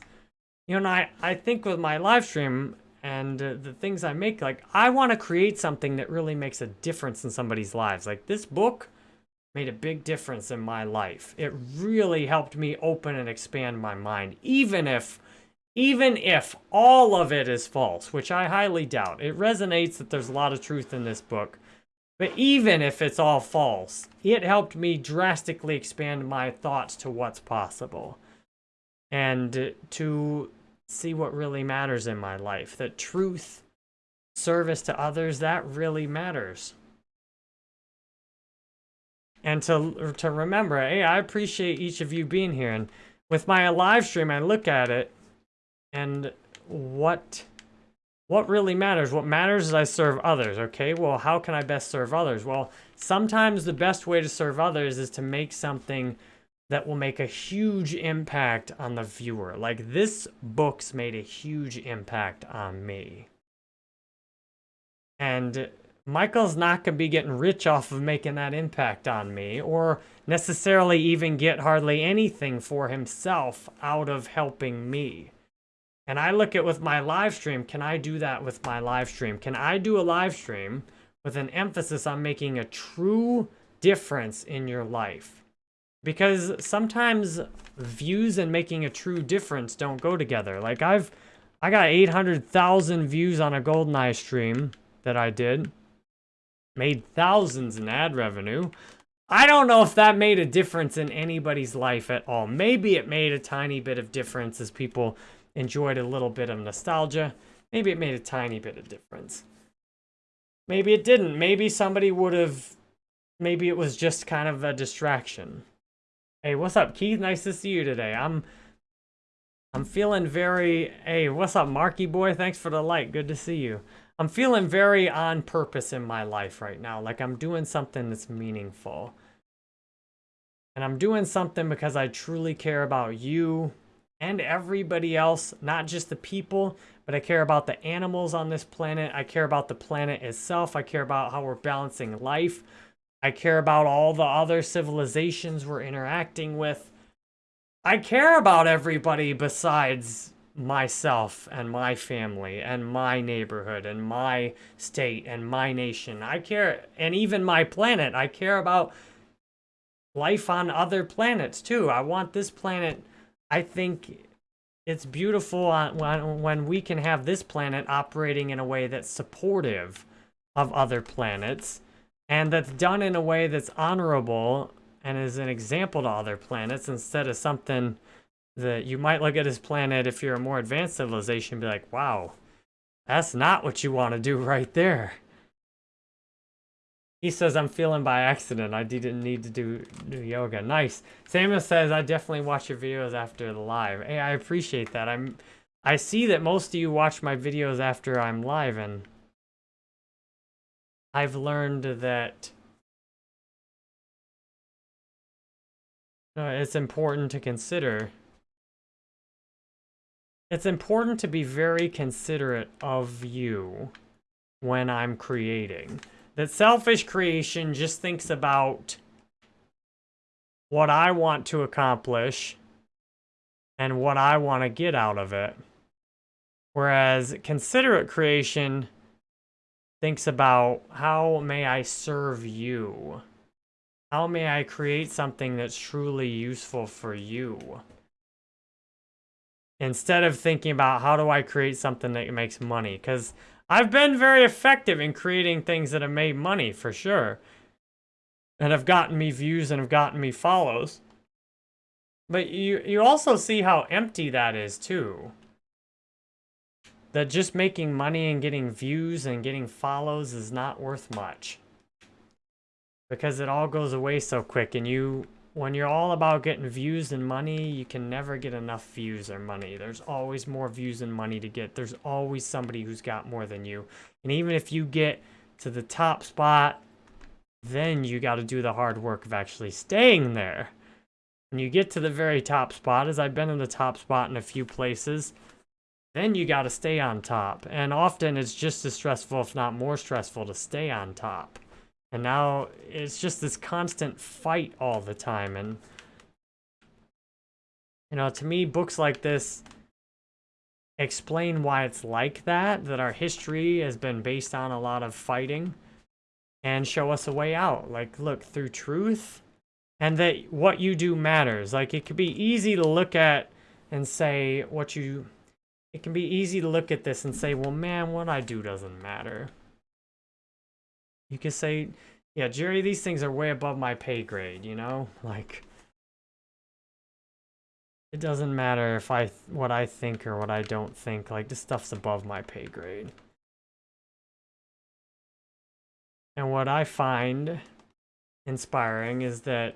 you know, I, I think with my live stream and uh, the things I make, like, I want to create something that really makes a difference in somebody's lives. Like, this book made a big difference in my life. It really helped me open and expand my mind, even if even if all of it is false, which I highly doubt. It resonates that there's a lot of truth in this book. But even if it's all false, it helped me drastically expand my thoughts to what's possible. And to see what really matters in my life. That truth, service to others, that really matters. And to, to remember, hey, I appreciate each of you being here. And with my live stream, I look at it and what what really matters? What matters is I serve others, okay? Well, how can I best serve others? Well, sometimes the best way to serve others is to make something that will make a huge impact on the viewer. Like this book's made a huge impact on me. And Michael's not going to be getting rich off of making that impact on me or necessarily even get hardly anything for himself out of helping me. And I look at with my live stream, can I do that with my live stream? Can I do a live stream with an emphasis on making a true difference in your life? Because sometimes views and making a true difference don't go together. Like I've, I got 800,000 views on a GoldenEye stream that I did. Made thousands in ad revenue. I don't know if that made a difference in anybody's life at all. Maybe it made a tiny bit of difference as people enjoyed a little bit of nostalgia. Maybe it made a tiny bit of difference. Maybe it didn't. Maybe somebody would have, maybe it was just kind of a distraction. Hey, what's up, Keith? Nice to see you today. I'm, I'm feeling very, hey, what's up, Marky boy? Thanks for the like. Good to see you. I'm feeling very on purpose in my life right now. Like I'm doing something that's meaningful. And I'm doing something because I truly care about you, and everybody else, not just the people, but I care about the animals on this planet. I care about the planet itself. I care about how we're balancing life. I care about all the other civilizations we're interacting with. I care about everybody besides myself and my family and my neighborhood and my state and my nation. I care, and even my planet. I care about life on other planets too. I want this planet I think it's beautiful when, when we can have this planet operating in a way that's supportive of other planets and that's done in a way that's honorable and is an example to other planets instead of something that you might look at this planet if you're a more advanced civilization be like, wow, that's not what you want to do right there. He says, I'm feeling by accident. I didn't need to do, do yoga. Nice. Samuel says, I definitely watch your videos after the live. Hey, I appreciate that. I'm, I see that most of you watch my videos after I'm live, and I've learned that uh, it's important to consider. It's important to be very considerate of you when I'm creating. That selfish creation just thinks about what I want to accomplish and what I want to get out of it. Whereas considerate creation thinks about how may I serve you? How may I create something that's truly useful for you? Instead of thinking about how do I create something that makes money? Because I've been very effective in creating things that have made money, for sure. And have gotten me views and have gotten me follows. But you, you also see how empty that is, too. That just making money and getting views and getting follows is not worth much. Because it all goes away so quick and you when you're all about getting views and money, you can never get enough views or money. There's always more views and money to get. There's always somebody who's got more than you. And even if you get to the top spot, then you got to do the hard work of actually staying there. When you get to the very top spot, as I've been in the top spot in a few places, then you got to stay on top. And often it's just as stressful, if not more stressful, to stay on top. And now it's just this constant fight all the time. And, you know, to me, books like this, explain why it's like that, that our history has been based on a lot of fighting, and show us a way out. Like, look, through truth, and that what you do matters. Like, it could be easy to look at and say what you... It can be easy to look at this and say, well, man, what I do doesn't matter. You can say, yeah, Jerry, these things are way above my pay grade, you know? Like, it doesn't matter if I what I think or what I don't think. Like, this stuff's above my pay grade. And what I find inspiring is that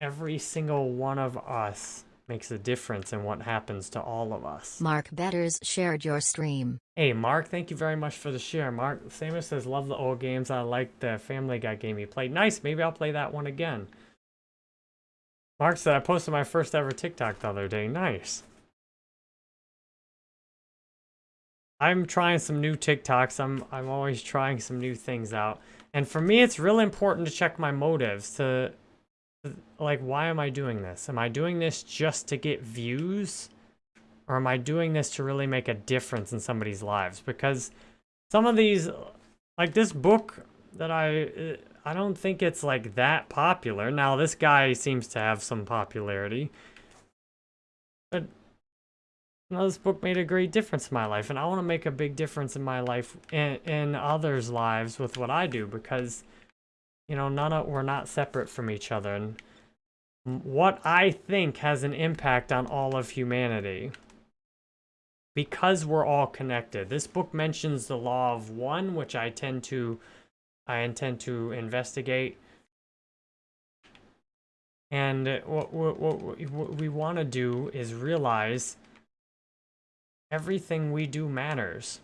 every single one of us makes a difference in what happens to all of us. Mark Betters shared your stream. Hey, Mark, thank you very much for the share. Mark Samus says, love the old games. I like the Family Guy game you played. Nice, maybe I'll play that one again. Mark said, I posted my first ever TikTok the other day. Nice. I'm trying some new TikToks. I'm, I'm always trying some new things out. And for me, it's really important to check my motives to like, why am I doing this? Am I doing this just to get views? Or am I doing this to really make a difference in somebody's lives? Because some of these, like this book that I, uh, I don't think it's like that popular. Now, this guy seems to have some popularity. But you know, this book made a great difference in my life. And I want to make a big difference in my life and in others' lives with what I do. Because you know, none of, we're not separate from each other. And what I think has an impact on all of humanity. Because we're all connected. This book mentions the law of one, which I tend to, I intend to investigate. And what, what, what, what we want to do is realize everything we do matters.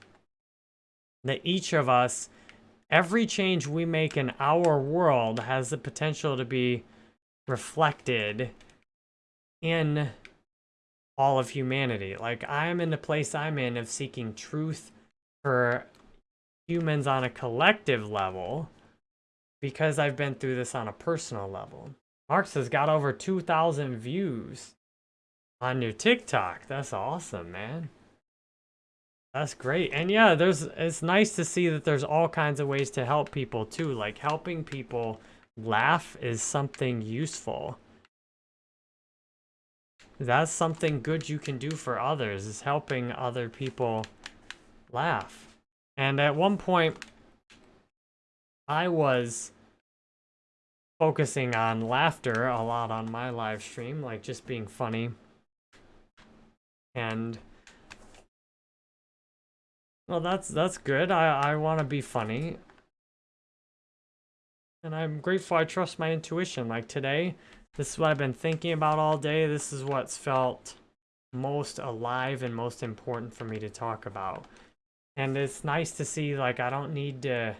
That each of us every change we make in our world has the potential to be reflected in all of humanity. Like, I am in the place I'm in of seeking truth for humans on a collective level because I've been through this on a personal level. Marx has got over 2,000 views on your TikTok. That's awesome, man. That's great. And yeah, there's it's nice to see that there's all kinds of ways to help people too. Like helping people laugh is something useful. That's something good you can do for others is helping other people laugh. And at one point I was focusing on laughter a lot on my live stream, like just being funny. And well, that's that's good. I, I want to be funny. And I'm grateful I trust my intuition. Like today, this is what I've been thinking about all day. This is what's felt most alive and most important for me to talk about. And it's nice to see, like, I don't need to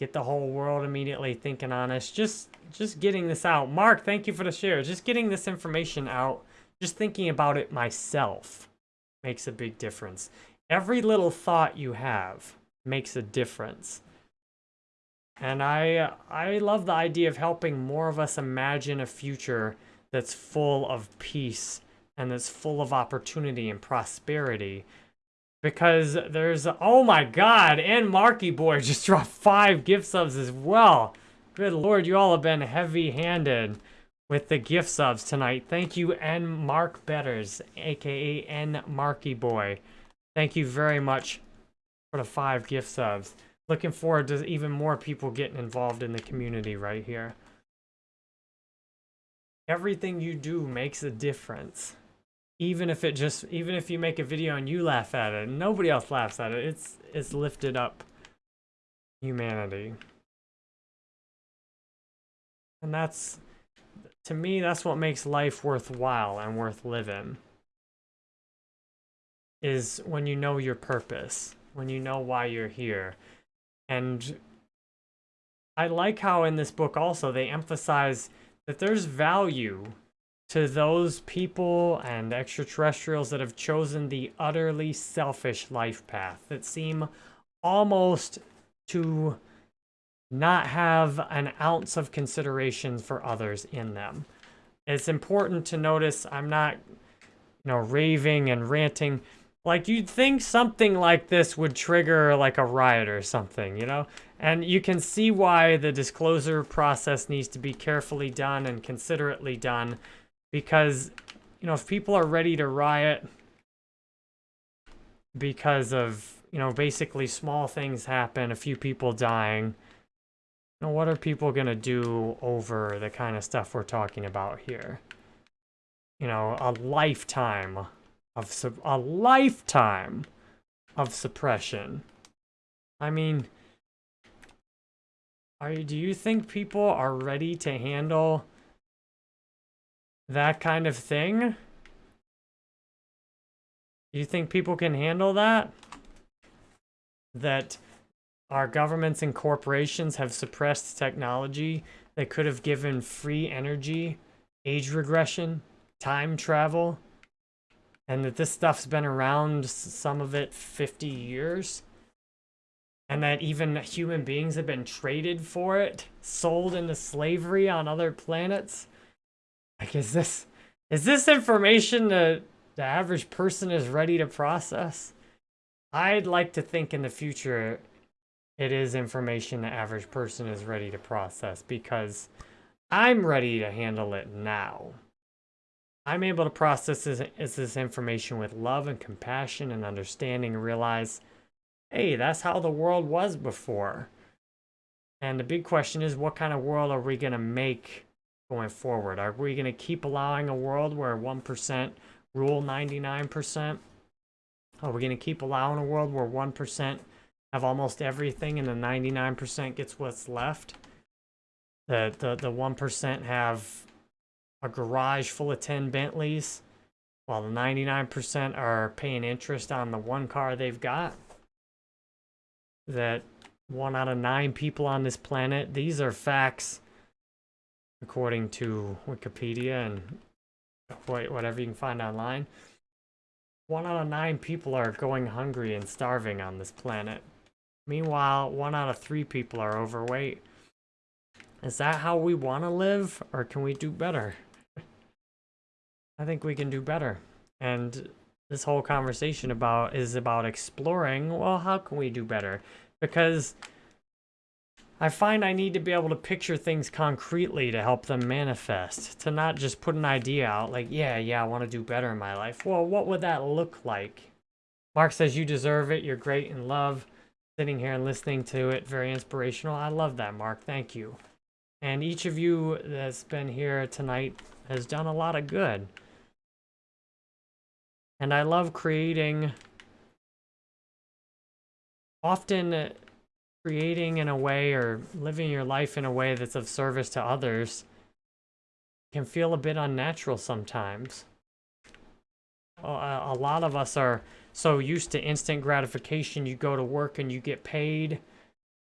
get the whole world immediately thinking on us. Just, just getting this out. Mark, thank you for the share. Just getting this information out, just thinking about it myself makes a big difference. Every little thought you have makes a difference. And I, I love the idea of helping more of us imagine a future that's full of peace and that's full of opportunity and prosperity. Because there's, oh my god, and Marky Boy just dropped five gift subs as well. Good lord, you all have been heavy-handed with the gift subs tonight. Thank you, N Mark Betters, aka N Marky Boy. Thank you very much for the five gift subs. Looking forward to even more people getting involved in the community right here. Everything you do makes a difference. Even if it just, even if you make a video and you laugh at it, nobody else laughs at it, it's, it's lifted up humanity. And that's, to me, that's what makes life worthwhile and worth living is when you know your purpose, when you know why you're here. And I like how in this book also they emphasize that there's value to those people and extraterrestrials that have chosen the utterly selfish life path that seem almost to not have an ounce of consideration for others in them. It's important to notice I'm not you know, raving and ranting. Like you'd think something like this would trigger like a riot or something, you know? And you can see why the disclosure process needs to be carefully done and considerately done because, you know, if people are ready to riot because of, you know, basically small things happen, a few people dying, you know, what are people going to do over the kind of stuff we're talking about here? You know, a lifetime of a lifetime of suppression. I mean, are do you think people are ready to handle that kind of thing? Do you think people can handle that? That our governments and corporations have suppressed technology that could have given free energy, age regression, time travel, and that this stuff's been around, some of it 50 years, and that even human beings have been traded for it, sold into slavery on other planets. Like, is this, is this information that the average person is ready to process? I'd like to think in the future it is information the average person is ready to process because I'm ready to handle it now. I'm able to process this, this information with love and compassion and understanding and realize, hey, that's how the world was before. And the big question is, what kind of world are we going to make going forward? Are we going to keep allowing a world where 1% rule 99%? Are we going to keep allowing a world where 1% have almost everything and the 99% gets what's left. The, the, the 1% have a garage full of 10 Bentleys, while the 99% are paying interest on the one car they've got. That one out of nine people on this planet, these are facts according to Wikipedia and whatever you can find online. One out of nine people are going hungry and starving on this planet. Meanwhile, one out of three people are overweight. Is that how we want to live, or can we do better? I think we can do better. And this whole conversation about is about exploring, well, how can we do better? Because I find I need to be able to picture things concretely to help them manifest. To not just put an idea out like, yeah, yeah, I want to do better in my life. Well, what would that look like? Mark says you deserve it. You're great and love sitting here and listening to it. Very inspirational. I love that, Mark. Thank you. And each of you that's been here tonight has done a lot of good. And I love creating, often creating in a way or living your life in a way that's of service to others can feel a bit unnatural sometimes. A lot of us are so used to instant gratification, you go to work and you get paid,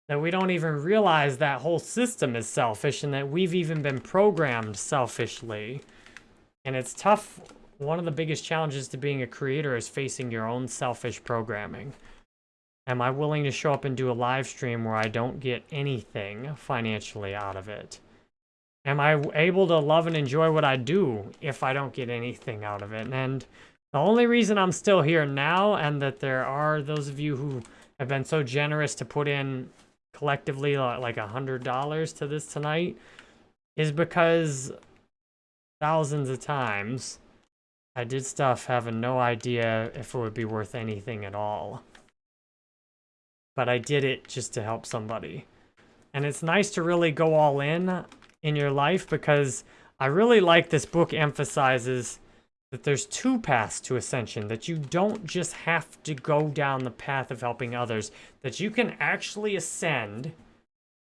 that we don't even realize that whole system is selfish and that we've even been programmed selfishly. And it's tough. One of the biggest challenges to being a creator is facing your own selfish programming. Am I willing to show up and do a live stream where I don't get anything financially out of it? Am I able to love and enjoy what I do if I don't get anything out of it? And the only reason I'm still here now and that there are those of you who have been so generous to put in collectively like a hundred dollars to this tonight is because thousands of times I did stuff having no idea if it would be worth anything at all. But I did it just to help somebody. And it's nice to really go all in in your life because I really like this book emphasizes that there's two paths to ascension, that you don't just have to go down the path of helping others, that you can actually ascend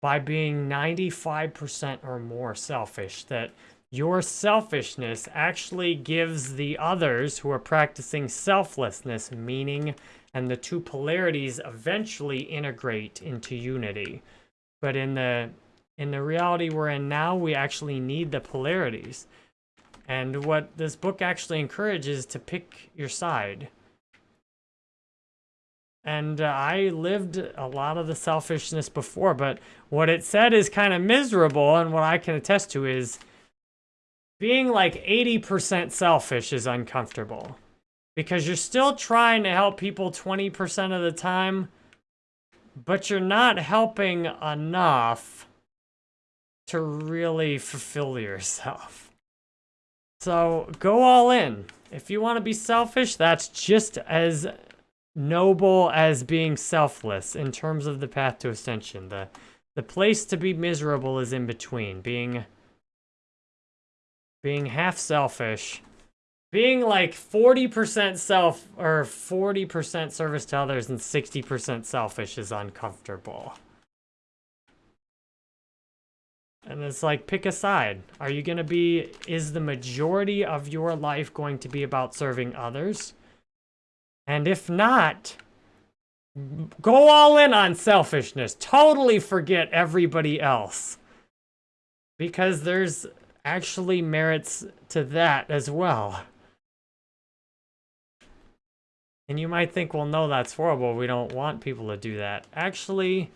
by being 95% or more selfish, that your selfishness actually gives the others who are practicing selflessness meaning, and the two polarities eventually integrate into unity. But in the in the reality we're in now, we actually need the polarities. And what this book actually encourages is to pick your side. And uh, I lived a lot of the selfishness before, but what it said is kind of miserable, and what I can attest to is being like 80% selfish is uncomfortable because you're still trying to help people 20% of the time, but you're not helping enough to really fulfill yourself. So go all in. If you want to be selfish, that's just as noble as being selfless in terms of the path to ascension. The the place to be miserable is in between, being being half selfish, being like 40% self or 40% service to others and 60% selfish is uncomfortable. And it's like, pick a side. Are you going to be, is the majority of your life going to be about serving others? And if not, go all in on selfishness. Totally forget everybody else. Because there's actually merits to that as well. And you might think, well, no, that's horrible. We don't want people to do that. Actually,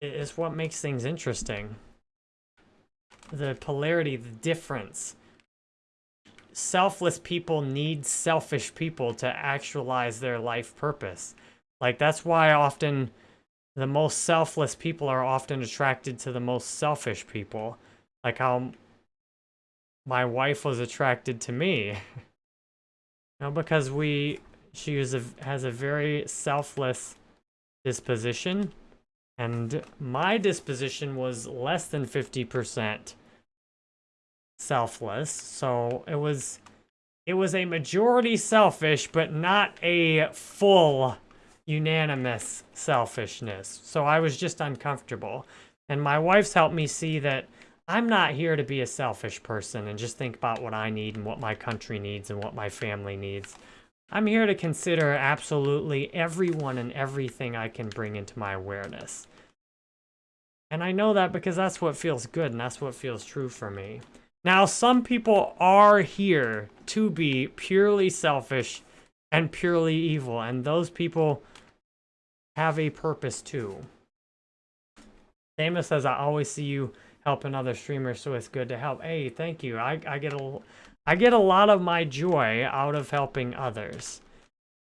it's what makes things interesting. The polarity, the difference. Selfless people need selfish people to actualize their life purpose. Like, that's why often the most selfless people are often attracted to the most selfish people. Like how my wife was attracted to me. you know, because we, she is a, has a very selfless disposition and my disposition was less than 50% selfless. So it was it was a majority selfish, but not a full unanimous selfishness. So I was just uncomfortable. And my wife's helped me see that I'm not here to be a selfish person and just think about what I need and what my country needs and what my family needs. I'm here to consider absolutely everyone and everything I can bring into my awareness. And I know that because that's what feels good and that's what feels true for me. Now, some people are here to be purely selfish and purely evil, and those people have a purpose too. Amos says, I always see you helping other streamers, so it's good to help. Hey, thank you. I, I get a I get a lot of my joy out of helping others.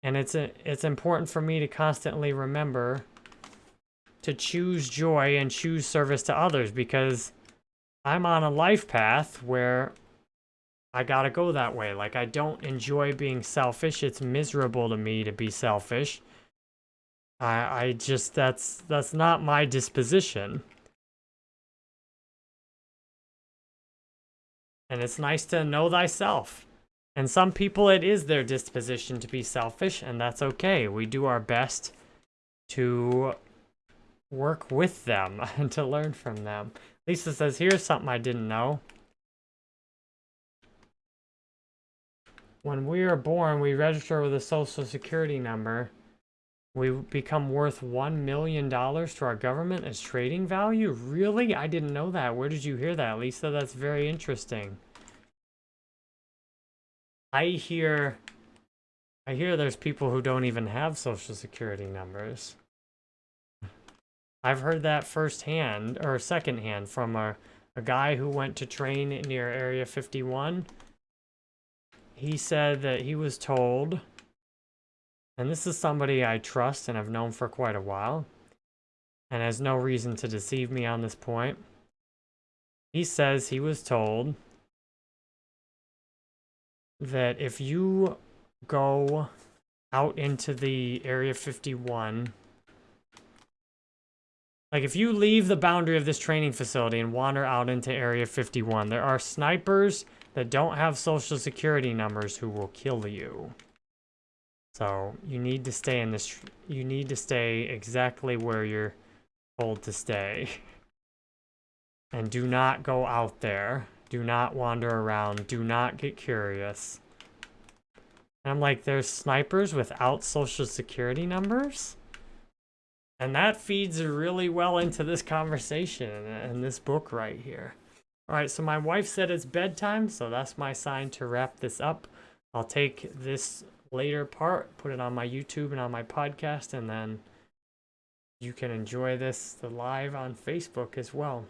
And it's a, it's important for me to constantly remember to choose joy and choose service to others because I'm on a life path where I gotta go that way. Like, I don't enjoy being selfish. It's miserable to me to be selfish. I, I just, that's, that's not my disposition. And it's nice to know thyself. And some people, it is their disposition to be selfish, and that's okay. We do our best to work with them and to learn from them. Lisa says, here's something I didn't know. When we are born, we register with a social security number. We become worth $1 million to our government as trading value? Really? I didn't know that. Where did you hear that, Lisa? That's very interesting. I hear... I hear there's people who don't even have social security numbers. I've heard that firsthand, or secondhand, from a, a guy who went to train near Area 51. He said that he was told and this is somebody I trust and have known for quite a while, and has no reason to deceive me on this point. He says he was told that if you go out into the Area 51, like if you leave the boundary of this training facility and wander out into Area 51, there are snipers that don't have social security numbers who will kill you. So you need to stay in this, you need to stay exactly where you're told to stay. And do not go out there. Do not wander around. Do not get curious. And I'm like, there's snipers without social security numbers? And that feeds really well into this conversation and this book right here. All right, so my wife said it's bedtime, so that's my sign to wrap this up. I'll take this later part, put it on my YouTube and on my podcast, and then you can enjoy this the live on Facebook as well.